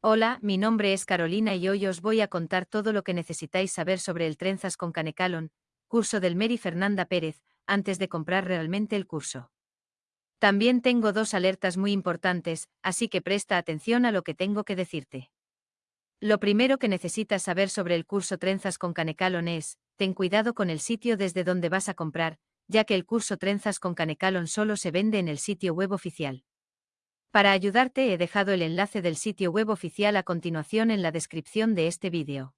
Hola, mi nombre es Carolina y hoy os voy a contar todo lo que necesitáis saber sobre el Trenzas con Canecalon, curso del Mary Fernanda Pérez, antes de comprar realmente el curso. También tengo dos alertas muy importantes, así que presta atención a lo que tengo que decirte. Lo primero que necesitas saber sobre el curso Trenzas con Canecalon es, ten cuidado con el sitio desde donde vas a comprar, ya que el curso Trenzas con Canecalon solo se vende en el sitio web oficial. Para ayudarte he dejado el enlace del sitio web oficial a continuación en la descripción de este vídeo.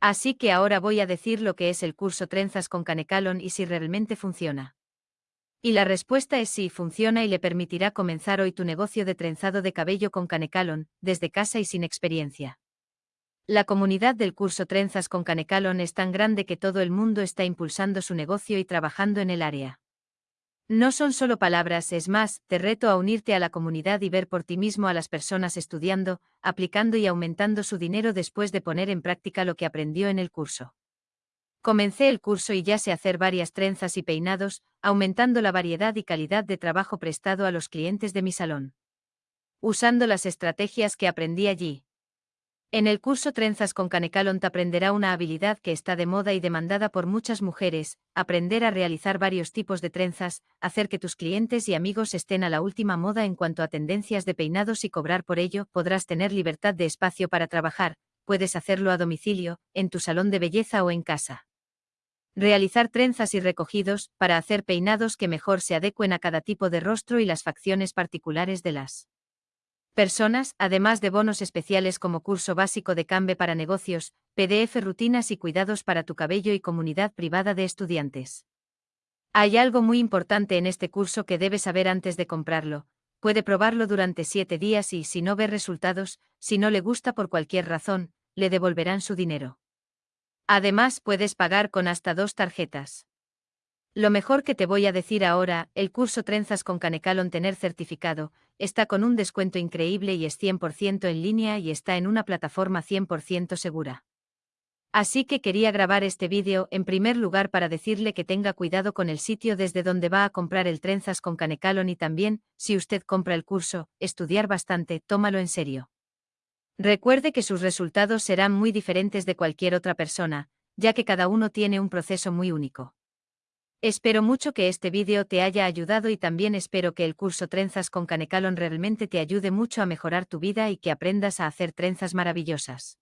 Así que ahora voy a decir lo que es el curso Trenzas con Canecalon y si realmente funciona. Y la respuesta es sí, funciona y le permitirá comenzar hoy tu negocio de trenzado de cabello con Canecalon, desde casa y sin experiencia. La comunidad del curso Trenzas con Canecalon es tan grande que todo el mundo está impulsando su negocio y trabajando en el área. No son solo palabras, es más, te reto a unirte a la comunidad y ver por ti mismo a las personas estudiando, aplicando y aumentando su dinero después de poner en práctica lo que aprendió en el curso. Comencé el curso y ya sé hacer varias trenzas y peinados, aumentando la variedad y calidad de trabajo prestado a los clientes de mi salón. Usando las estrategias que aprendí allí, en el curso Trenzas con Canecalon te aprenderá una habilidad que está de moda y demandada por muchas mujeres, aprender a realizar varios tipos de trenzas, hacer que tus clientes y amigos estén a la última moda en cuanto a tendencias de peinados y cobrar por ello, podrás tener libertad de espacio para trabajar, puedes hacerlo a domicilio, en tu salón de belleza o en casa. Realizar trenzas y recogidos, para hacer peinados que mejor se adecuen a cada tipo de rostro y las facciones particulares de las personas, además de bonos especiales como curso básico de Cambe para negocios, PDF rutinas y cuidados para tu cabello y comunidad privada de estudiantes. Hay algo muy importante en este curso que debes saber antes de comprarlo. Puede probarlo durante siete días y, si no ve resultados, si no le gusta por cualquier razón, le devolverán su dinero. Además, puedes pagar con hasta dos tarjetas. Lo mejor que te voy a decir ahora, el curso Trenzas con Canecalon Tener certificado, está con un descuento increíble y es 100% en línea y está en una plataforma 100% segura. Así que quería grabar este vídeo en primer lugar para decirle que tenga cuidado con el sitio desde donde va a comprar el Trenzas con Canecalon y también, si usted compra el curso, estudiar bastante, tómalo en serio. Recuerde que sus resultados serán muy diferentes de cualquier otra persona, ya que cada uno tiene un proceso muy único. Espero mucho que este vídeo te haya ayudado y también espero que el curso Trenzas con Canecalon realmente te ayude mucho a mejorar tu vida y que aprendas a hacer trenzas maravillosas.